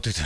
모두들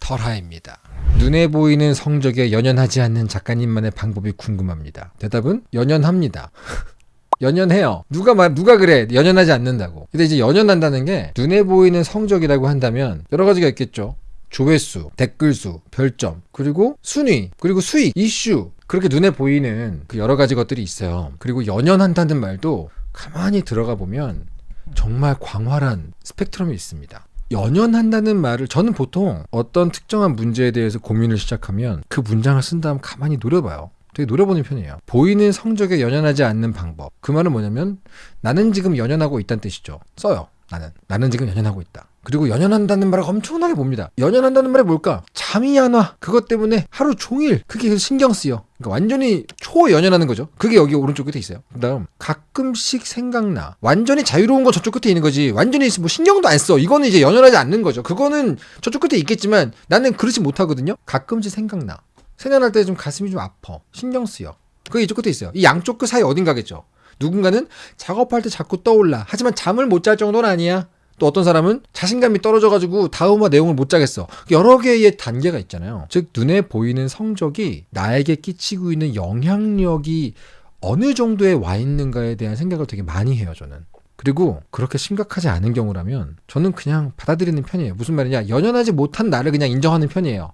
털하입니다. 눈에 보이는 성적에 연연하지 않는 작가님만의 방법이 궁금합니다. 대답은 연연합니다. 연연해요. 누가 말 누가 그래 연연하지 않는다고. 근데 이제 연연한다는 게 눈에 보이는 성적이라고 한다면 여러 가지가 있겠죠. 조회수, 댓글수, 별점, 그리고 순위, 그리고 수익, 이슈 그렇게 눈에 보이는 그 여러 가지 것들이 있어요. 그리고 연연한다는 말도 가만히 들어가 보면 정말 광활한 스펙트럼이 있습니다. 연연한다는 말을 저는 보통 어떤 특정한 문제에 대해서 고민을 시작하면 그 문장을 쓴 다음 가만히 노려봐요. 되게 노려보는 편이에요. 보이는 성적에 연연하지 않는 방법. 그 말은 뭐냐면 나는 지금 연연하고 있다는 뜻이죠. 써요. 나는. 나는 지금 연연하고 있다. 그리고 연연한다는 말을 엄청나게 봅니다. 연연한다는 말이 뭘까? 잠이 안 와. 그것 때문에 하루 종일 그게 신경 쓰여. 그러니까 완전히 초연연하는 거죠. 그게 여기 오른쪽 끝에 있어요. 그다음 가끔씩 생각나. 완전히 자유로운 건 저쪽 끝에 있는 거지. 완전히 뭐 신경도 안 써. 이거는 이제 연연하지 않는 거죠. 그거는 저쪽 끝에 있겠지만 나는 그렇지 못하거든요. 가끔씩 생각나. 생각날 때 좀 가슴이 좀 아파. 신경 쓰여. 그게 이쪽 끝에 있어요. 이 양쪽 끝 사이 어딘가겠죠. 누군가는 작업할 때 자꾸 떠올라. 하지만 잠을 못 잘 정도는 아니야. 또 어떤 사람은 자신감이 떨어져가지고 다음화 내용을 못 짜겠어. 여러 개의 단계가 있잖아요. 즉, 눈에 보이는 성적이 나에게 끼치고 있는 영향력이 어느 정도에 와 있는가에 대한 생각을 되게 많이 해요, 저는. 그리고 그렇게 심각하지 않은 경우라면 저는 그냥 받아들이는 편이에요. 무슨 말이냐? 연연하지 못한 나를 그냥 인정하는 편이에요.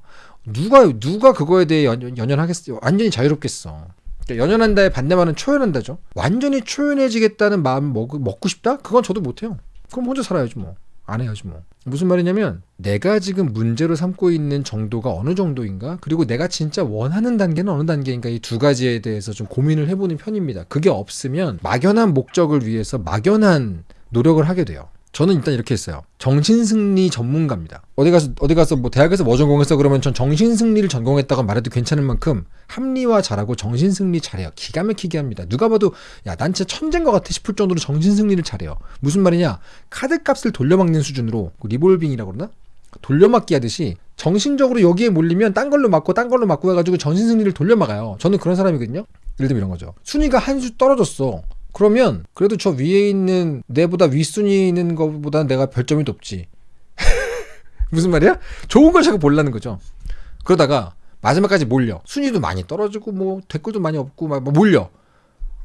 누가, 누가 그거에 대해 연, 연연하겠어? 완전히 자유롭겠어. 그러니까 연연한다의 반대말은 초연한다죠. 완전히 초연해지겠다는 마음 먹, 먹고 싶다? 그건 저도 못해요. 그럼 혼자 살아야지 뭐. 안 해야지 뭐. 무슨 말이냐면 내가 지금 문제로 삼고 있는 정도가 어느 정도인가? 그리고 내가 진짜 원하는 단계는 어느 단계인가? 이 두 가지에 대해서 좀 고민을 해보는 편입니다. 그게 없으면 막연한 목적을 위해서 막연한 노력을 하게 돼요. 저는 일단 이렇게 했어요. 정신승리 전문가입니다. 어디 가서 어디 가서 뭐 대학에서 뭐 전공했어 그러면 전 정신승리를 전공했다고 말해도 괜찮을 만큼 합리화 잘하고 정신승리 잘해요. 기가 막히게 합니다. 누가 봐도 야 난 진짜 천재인 것 같아 싶을 정도로 정신승리를 잘해요. 무슨 말이냐? 카드값을 돌려막는 수준으로 그 리볼빙이라고 그러나? 돌려막기 하듯이 정신적으로 여기에 몰리면 딴 걸로 맞고 딴 걸로 맞고 해가지고 정신승리를 돌려막아요. 저는 그런 사람이거든요. 예를 들면 이런 거죠. 순위가 한 수 떨어졌어. 그러면 그래도 저 위에 있는 내보다 윗순위 있는 것보다 내가 별점이 높지. 무슨 말이야? 좋은 걸 자꾸 보려는 거죠. 그러다가 마지막까지 몰려. 순위도 많이 떨어지고 뭐 댓글도 많이 없고 막 몰려.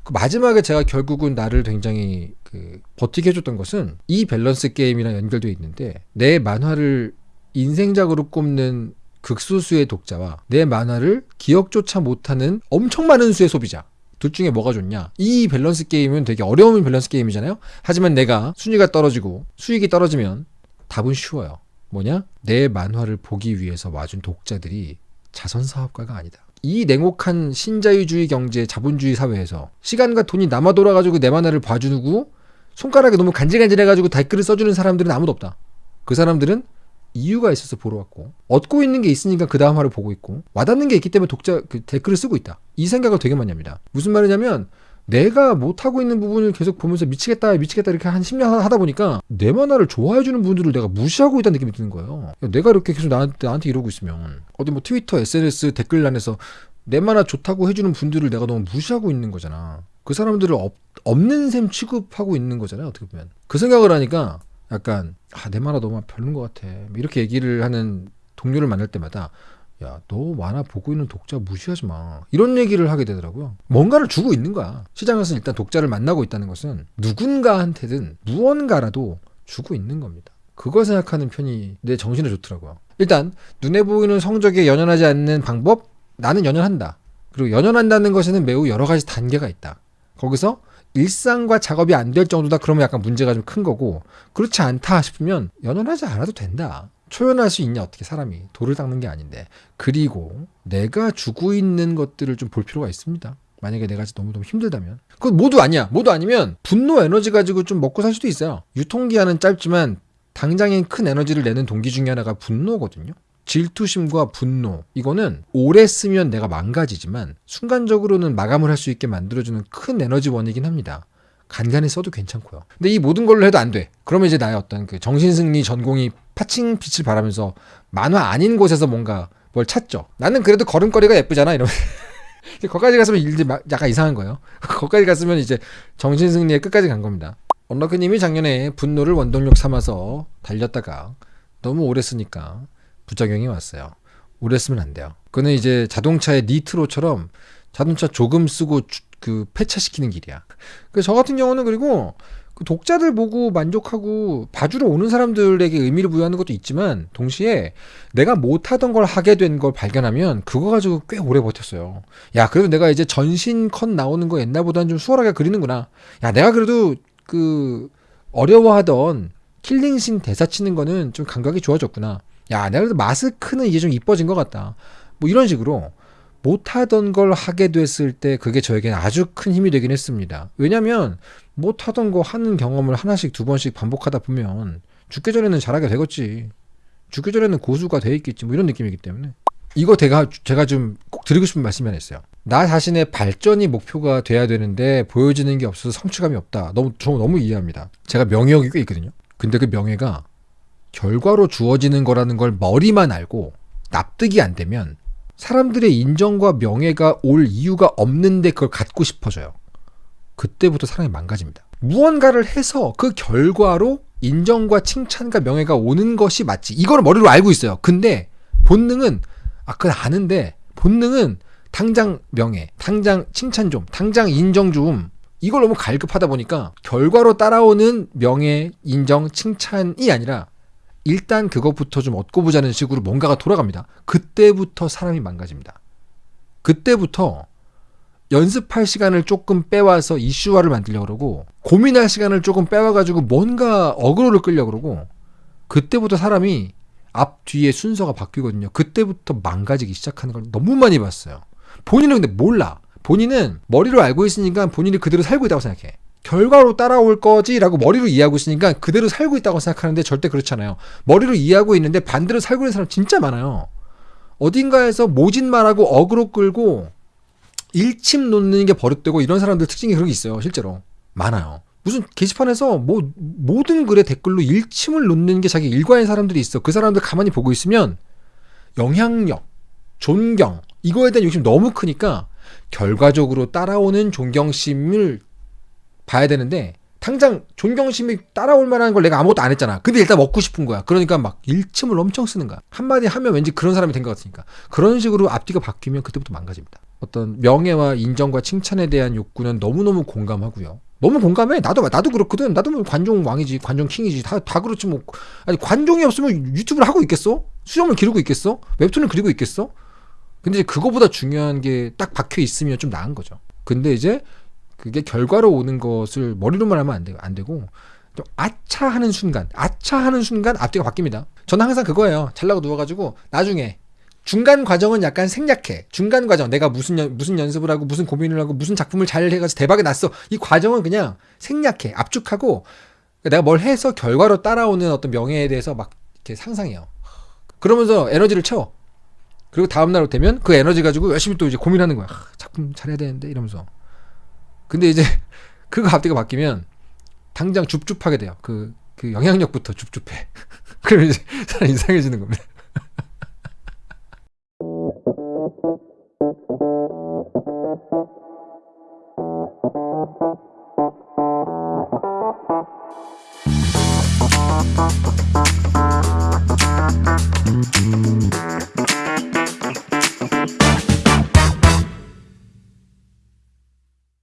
그 마지막에 제가 결국은 나를 굉장히 그 버티게 해줬던 것은 이 밸런스 게임이랑 연결되어 있는데 내 만화를 인생작으로 꼽는 극소수의 독자와 내 만화를 기억조차 못하는 엄청 많은 수의 소비자 둘 중에 뭐가 좋냐? 이 밸런스 게임은 되게 어려운 밸런스 게임이잖아요. 하지만 내가 순위가 떨어지고 수익이 떨어지면 답은 쉬워요. 뭐냐? 내 만화를 보기 위해서 와준 독자들이 자선 사업가가 아니다. 이 냉혹한 신자유주의 경제 자본주의 사회에서 시간과 돈이 남아 돌아가지고 내 만화를 봐주고 손가락에 너무 간질간질해가지고 댓글을 써주는 사람들은 아무도 없다. 그 사람들은 이유가 있어서 보러 왔고 얻고 있는 게 있으니까 그 다음 화를 보고 있고 와닿는 게 있기 때문에 독자 그 댓글을 쓰고 있다. 이 생각을 되게 많이 합니다. 무슨 말이냐면 내가 못하고 있는 부분을 계속 보면서 미치겠다 미치겠다 이렇게 한 10년 하다 보니까 내 만화를 좋아해주는 분들을 내가 무시하고 있다는 느낌이 드는 거예요. 내가 이렇게 계속 나한테, 나한테 이러고 있으면 어디 뭐 트위터 SNS 댓글란에서 내 만화 좋다고 해주는 분들을 내가 너무 무시하고 있는 거잖아. 그 사람들을 없, 없는 셈 취급하고 있는 거잖아요. 어떻게 보면. 그 생각을 하니까 약간 아, 내 만화 너무 별론 것 같아. 이렇게 얘기를 하는 동료를 만날 때마다 야, 너 만화 보고 있는 독자 무시하지 마. 이런 얘기를 하게 되더라고요. 뭔가를 주고 있는 거야. 시장에서 일단 독자를 만나고 있다는 것은 누군가한테든 무언가라도 주고 있는 겁니다. 그걸 생각하는 편이 내 정신에 좋더라고요. 일단 눈에 보이는 성적에 연연하지 않는 방법 나는 연연한다. 그리고 연연한다는 것에는 매우 여러 가지 단계가 있다. 거기서 일상과 작업이 안 될 정도다 그러면 약간 문제가 좀 큰 거고 그렇지 않다 싶으면 연연하지 않아도 된다. 초연할 수 있냐 어떻게 사람이 돌을 닦는 게 아닌데 그리고 내가 주고 있는 것들을 좀 볼 필요가 있습니다. 만약에 내가 너무 너무 힘들다면 그건 모두 아니야. 모두 아니면 분노 에너지 가지고 좀 먹고 살 수도 있어요. 유통기한은 짧지만 당장엔 큰 에너지를 내는 동기 중에 하나가 분노거든요. 질투심과 분노 이거는 오래 쓰면 내가 망가지지만 순간적으로는 마감을 할 수 있게 만들어주는 큰 에너지원이긴 합니다. 간간히 써도 괜찮고요. 근데 이 모든 걸로 해도 안 돼. 그러면 이제 나의 어떤 그 정신승리 전공이 파칭 빛을 바라면서 만화 아닌 곳에서 뭔가 뭘 찾죠. 나는 그래도 걸음걸이가 예쁘잖아. 이러면 거기까지 갔으면 이제 약간 이상한 거예요. 거기까지 갔으면 이제 정신승리의 끝까지 간 겁니다. 언더크님이 작년에 분노를 원동력 삼아서 달렸다가 너무 오래 쓰니까 부작용이 왔어요. 오래 쓰면 안 돼요. 그는 이제 자동차의 니트로처럼 자동차 조금 쓰고 주- 그 폐차시키는 길이야. 그래서 저 같은 경우는 그리고 그 독자들 보고 만족하고 봐주러 오는 사람들에게 의미를 부여하는 것도 있지만 동시에 내가 못하던 걸 하게 된 걸 발견하면 그거 가지고 꽤 오래 버텼어요. 야, 그래도 내가 이제 전신 컷 나오는 거 옛날보다는 좀 수월하게 그리는구나. 야, 내가 그래도 그 어려워하던 킬링신 대사 치는 거는 좀 감각이 좋아졌구나. 야, 내가 그래도 마스크는 이제 좀 이뻐진 것 같다. 뭐 이런 식으로 못하던 걸 하게 됐을 때 그게 저에게는 아주 큰 힘이 되긴 했습니다. 왜냐면 못하던 거 하는 경험을 하나씩 두 번씩 반복하다 보면 죽기 전에는 잘하게 되겠지. 죽기 전에는 고수가 돼 있겠지. 뭐 이런 느낌이기 때문에. 이거 제가, 제가 좀 꼭 드리고 싶은 말씀이 하나 있어요. 나 자신의 발전이 목표가 돼야 되는데 보여지는 게 없어서 성취감이 없다. 너무, 저 너무 이해합니다. 제가 명예욕이 꽤 있거든요. 근데 그 명예가 결과로 주어지는 거라는 걸 머리만 알고 납득이 안 되면 사람들의 인정과 명예가 올 이유가 없는데 그걸 갖고 싶어져요. 그때부터 사람이 망가집니다. 무언가를 해서 그 결과로 인정과 칭찬과 명예가 오는 것이 맞지. 이거를 머리로 알고 있어요. 근데 본능은 아 그건 아는데 본능은 당장 명예, 당장 칭찬 좀, 당장 인정 좀 이걸 너무 갈급하다 보니까 결과로 따라오는 명예, 인정, 칭찬이 아니라 일단 그것부터 좀 얻고 보자는 식으로 뭔가가 돌아갑니다. 그때부터 사람이 망가집니다. 그때부터 연습할 시간을 조금 빼와서 이슈화를 만들려고 그러고 고민할 시간을 조금 빼와가지고 뭔가 어그로를 끌려고 그러고 그때부터 사람이 앞 뒤에 순서가 바뀌거든요. 그때부터 망가지기 시작하는 걸 너무 많이 봤어요. 본인은 근데 몰라. 본인은 머리로 알고 있으니까 본인이 그대로 살고 있다고 생각해. 결과로 따라올 거지라고 머리로 이해하고 있으니까 그대로 살고 있다고 생각하는데 절대 그렇잖아요. 머리로 이해하고 있는데 반대로 살고 있는 사람 진짜 많아요. 어딘가에서 모진 말하고 어그로 끌고 일침 놓는 게 버릇되고 이런 사람들 특징이 그런 게 있어요. 실제로 많아요. 무슨 게시판에서 뭐 모든 글에 댓글로 일침을 놓는 게 자기 일과인 사람들이 있어. 그 사람들 가만히 보고 있으면 영향력, 존경 이거에 대한 욕심 너무 크니까 결과적으로 따라오는 존경심을 봐야 되는데 당장 존경심이 따라올 만한 걸 내가 아무것도 안 했잖아. 근데 일단 먹고 싶은 거야. 그러니까 막 일침을 엄청 쓰는 거야. 한마디 하면 왠지 그런 사람이 된 것 같으니까. 그런 식으로 앞뒤가 바뀌면 그때부터 망가집니다. 어떤 명예와 인정과 칭찬에 대한 욕구는 너무너무 공감하고요. 너무 공감해. 나도 나도 그렇거든. 나도 뭐 관종 왕이지, 관종 킹이지. 다 다 그렇지 뭐. 아니 관종이 없으면 유튜브를 하고 있겠어? 수염을 기르고 있겠어? 웹툰을 그리고 있겠어? 근데 이제 그거보다 중요한 게 딱 박혀 있으면 좀 나은 거죠. 근데 이제 그게 결과로 오는 것을 머리로만 하면 안, 되, 안 되고 좀 아차 하는 순간, 아차 하는 순간 앞뒤가 바뀝니다. 저는 항상 그거예요. 잘나고 누워가지고 나중에 중간 과정은 약간 생략해. 중간 과정 내가 무슨 연, 무슨 연습을 하고 무슨 고민을 하고 무슨 작품을 잘 해가지고 대박이 났어. 이 과정은 그냥 생략해, 압축하고 내가 뭘 해서 결과로 따라오는 어떤 명예에 대해서 막 이렇게 상상해요. 그러면서 에너지를 채워. 그리고 다음 날 되면 그 에너지 가지고 열심히 또 이제 고민하는 거야. 아, 작품 잘해야 되는데 이러면서. 근데 이제 그거 앞뒤가 바뀌면 당장 줍줍하게 돼요. 그, 그 영향력부터 줍줍해. 그럼 이제 사람 이상해지는 겁니다.